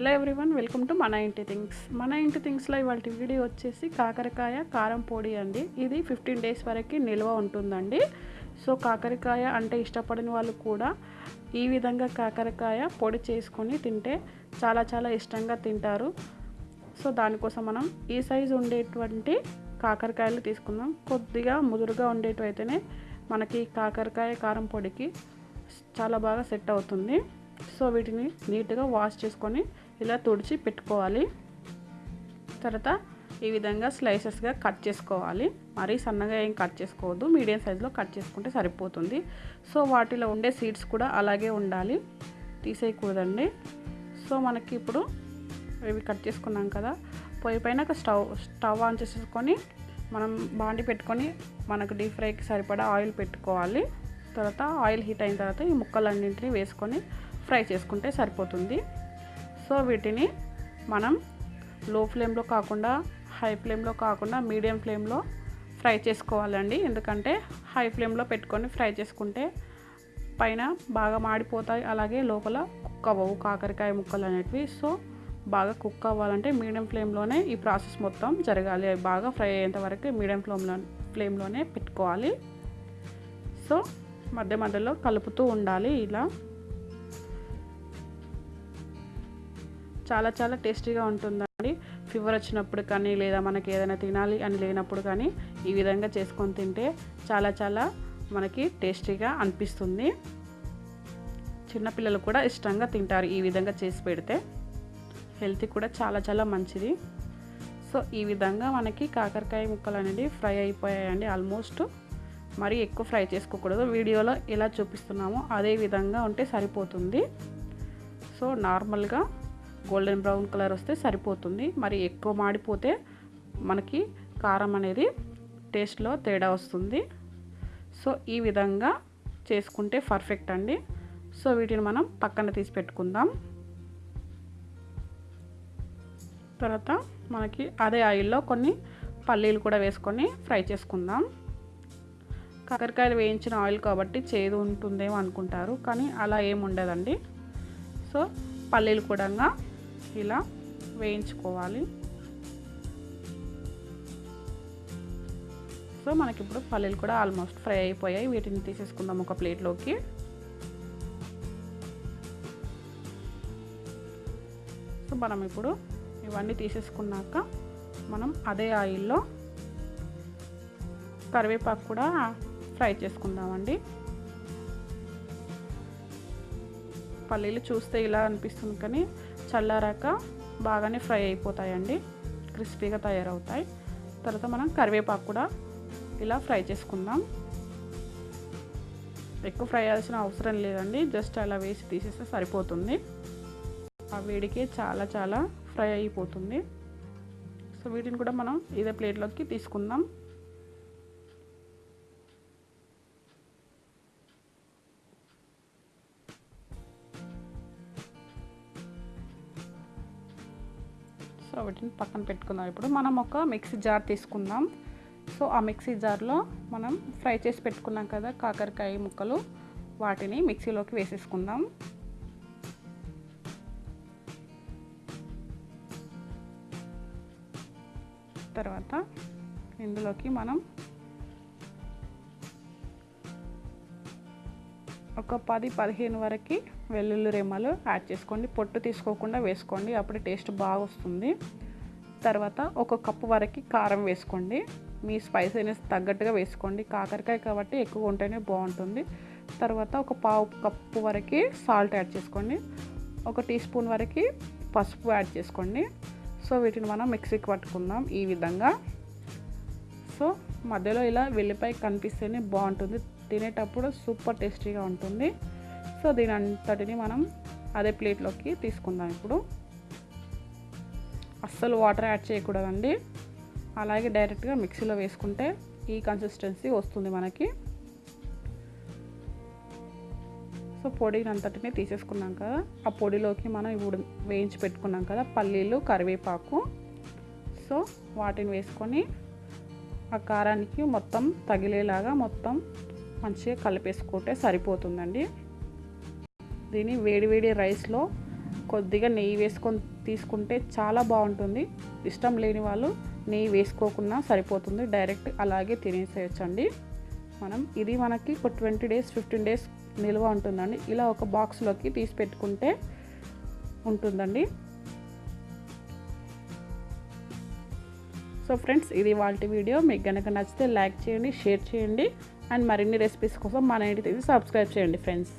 Welcome to మన ఇంటి things మన ఇంటి థింగ్స్లో ఇవాళ వీడియో వచ్చేసి కాకరకాయ కారం పొడి అండి. ఇది ఫిఫ్టీన్ డేస్ వరకు నిల్వ ఉంటుందండి. సో కాకరకాయ అంటే ఇష్టపడిన వాళ్ళు కూడా ఈ విధంగా కాకరకాయ పొడి చేసుకొని తింటే చాలా చాలా ఇష్టంగా తింటారు. సో దానికోసం మనం ఈ సైజు ఉండేటువంటి కాకరకాయలు తీసుకుందాం. కొద్దిగా ముదురుగా ఉండేటివైతేనే మనకి కాకరకాయ కారం పొడికి చాలా బాగా సెట్ అవుతుంది. సో వీటిని నీట్గా వాష్ చేసుకొని ఇలా తుడిచి పెట్టుకోవాలి. తర్వాత ఈ విధంగా స్లైసెస్గా కట్ చేసుకోవాలి. మరీ సన్నగా ఏం కట్ చేసుకోవద్దు. మీడియం సైజులో కట్ చేసుకుంటే సరిపోతుంది. సో వాటిలో ఉండే సీడ్స్ కూడా అలాగే ఉండాలి. తీసేయకూడదండి. సో మనకి ఇప్పుడు ఇవి కట్ చేసుకున్నాం కదా. పొయ్యి పైన ఒక స్టవ్ స్టవ్ ఆన్ చేసేసుకొని మనం బాండి పెట్టుకొని మనకు డీప్ ఫ్రైకి సరిపడా ఆయిల్ పెట్టుకోవాలి. తర్వాత ఆయిల్ హీట్ అయిన తర్వాత ఈ ముక్కలన్నింటినీ వేసుకొని ఫ్రై చేసుకుంటే సరిపోతుంది. సో వీటిని మనం లో ఫ్లేమ్లో కాకుండా హై ఫ్లేమ్లో కాకుండా మీడియం ఫ్లేమ్లో ఫ్రై చేసుకోవాలండి. ఎందుకంటే హై ఫ్లేమ్లో పెట్టుకొని ఫ్రై చేసుకుంటే పైన బాగా మాడిపోతాయి. అలాగే లోపల కుక్ అవ్వవు కాకరకాయ ముక్కలు అనేటివి. సో బాగా కుక్ అవ్వాలంటే మీడియం ఫ్లేమ్లోనే ఈ ప్రాసెస్ మొత్తం జరగాలి. అవి బాగా ఫ్రై అయ్యేంత వరకు మీడియం ఫ్లేమ్లో ఫ్లేమ్లోనే పెట్టుకోవాలి. సో మధ్య మధ్యలో కలుపుతూ ఉండాలి. ఇలా చాలా చాలా టేస్టీగా ఉంటుందండి. ఫీవర్ వచ్చినప్పుడు కానీ లేదా మనకి ఏదైనా తినాలి అని లేనప్పుడు కానీ ఈ విధంగా చేసుకొని తింటే చాలా చాలా మనకి టేస్టీగా అనిపిస్తుంది. చిన్నపిల్లలు కూడా ఇష్టంగా తింటారు ఈ విధంగా చేసి పెడితే. హెల్త్ కూడా చాలా చాలా మంచిది. సో ఈ విధంగా మనకి కాకరకాయ ముక్కలు అనేది ఫ్రై అయిపోయాయండి ఆల్మోస్ట్. మరి ఎక్కువ ఫ్రై చేసుకోకూడదు. వీడియోలో ఎలా చూపిస్తున్నామో అదే విధంగా ఉంటే సరిపోతుంది. సో నార్మల్గా గోల్డెన్ బ్రౌన్ కలర్ వస్తే సరిపోతుంది. మరి ఎక్కువ మాడిపోతే మనకి కారం అనేది టేస్ట్లో తేడా వస్తుంది. సో ఈ విధంగా చేసుకుంటే పర్ఫెక్ట్ అండి. సో వీటిని మనం పక్కన తీసి పెట్టుకుందాం. తర్వాత మనకి అదే ఆయిల్లో కొన్ని పల్లీలు కూడా వేసుకొని ఫ్రై చేసుకుందాం. కాకరకాయలు వేయించిన ఆయిల్ కాబట్టి చేదు ఉంటుందేమో అనుకుంటారు కానీ అలా ఏమి ఉండదండి. సో పల్లీలు కూడా ఇలా వేయించుకోవాలి. సో మనకి ఇప్పుడు పల్లీలు కూడా ఆల్మోస్ట్ ఫ్రై అయిపోయాయి. వీటిని తీసేసుకుందాం ఒక ప్లేట్లోకి. సో మనం ఇప్పుడు ఇవన్నీ తీసేసుకున్నాక మనం అదే ఆయిల్లో కరివేపాకు కూడా ఫ్రై చేసుకుందామండి. పల్లీలు చూస్తే ఇలా అనిపిస్తుంది కానీ చల్లారాక బాగానే ఫ్రై అయిపోతాయండి. క్రిస్పీగా తయారవుతాయి. తర్వాత మనం కరివేపాకు కూడా ఇలా ఫ్రై చేసుకుందాం. ఎక్కువ ఫ్రై చేయాల్సిన అవసరం లేదండి. జస్ట్ అలా వేసి తీసేస్తే సరిపోతుంది. ఆ వేడికి చాలా చాలా ఫ్రై అయిపోతుంది. సో వీటిని కూడా మనం ఇదే ప్లేట్లోకి తీసుకుందాం. సో వీటిని పక్కన పెట్టుకుందాం. ఇప్పుడు మనం ఒక మిక్సీ జార్ తీసుకుందాం. సో ఆ మిక్సీ జార్లో మనం ఫ్రై చేసి పెట్టుకున్నాం కదా కాకరకాయ ముక్కలు. వాటిని మిక్సీలోకి వేసేసుకుందాం. తర్వాత ఇందులోకి మనం ఒక పది పదిహేను వరకు వెల్లుల్లి రెమ్మలు యాడ్ చేసుకోండి. పొట్టు తీసుకోకుండా వేసుకోండి. అప్పుడు టేస్ట్ బాగా వస్తుంది తర్వాత ఒక కప్పు వరకు కారం వేసుకోండి. మీ స్పైసీనెస్ తగ్గట్టుగా వేసుకోండి. కాకరకాయ కాబట్టి ఎక్కువ ఉంటేనే బాగుంటుంది. తర్వాత ఒక పావు కప్పు వరకు సాల్ట్ యాడ్ చేసుకోండి. ఒక టీ స్పూన్ వరకు పసుపు యాడ్ చేసుకోండి. సో వీటిని మనం మిక్సీకి పట్టుకుందాం ఈ విధంగా. సో మధ్యలో ఇలా వెల్లిపాయ కనిపిస్తేనే బాగుంటుంది. తినేటప్పుడు సూపర్ టేస్టీగా ఉంటుంది. సో దీని అంతటిని మనం అదే ప్లేట్లోకి తీసుకుందాం ఇప్పుడు. అస్సలు వాటర్ యాడ్ చేయకూడదండి. అలాగే డైరెక్ట్గా మిక్సీలో వేసుకుంటే ఈ కన్సిస్టెన్సీ వస్తుంది మనకి. సో పొడిని అంతటిని తీసేసుకున్నాం కదా. ఆ పొడిలోకి మనం ఇప్పుడు వేయించి పెట్టుకున్నాం కదా పల్లీలు కరివేపాకు. సో వాటిని వేసుకొని ఆ కారానికి మొత్తం తగిలేలాగా మొత్తం మంచిగా కలిపేసుకుంటే సరిపోతుందండి. దీన్ని వేడివేడి రైస్లో కొద్దిగా నెయ్యి వేసుకొని తీసుకుంటే చాలా బాగుంటుంది. ఇష్టం లేని వాళ్ళు నెయ్యి వేసుకోకుండా సరిపోతుంది. డైరెక్ట్ అలాగే తినేసేయచ్చండి. మనం ఇది మనకి ఒక ట్వంటీ డేస్ ఫిఫ్టీన్ డేస్ నిల్వ ఉంటుందండి. ఇలా ఒక బాక్స్లోకి తీసి పెట్టుకుంటే ఉంటుందండి. సో ఫ్రెండ్స్ ఇది వాళ్ళ వీడియో. మీకు కనుక నచ్చితే లైక్ చేయండి షేర్ చేయండి. అండ్ మరిన్ని రెసిపీస్ కోసం మన ఇంటికి సబ్స్క్రైబ్ చేయండి ఫ్రెండ్స్.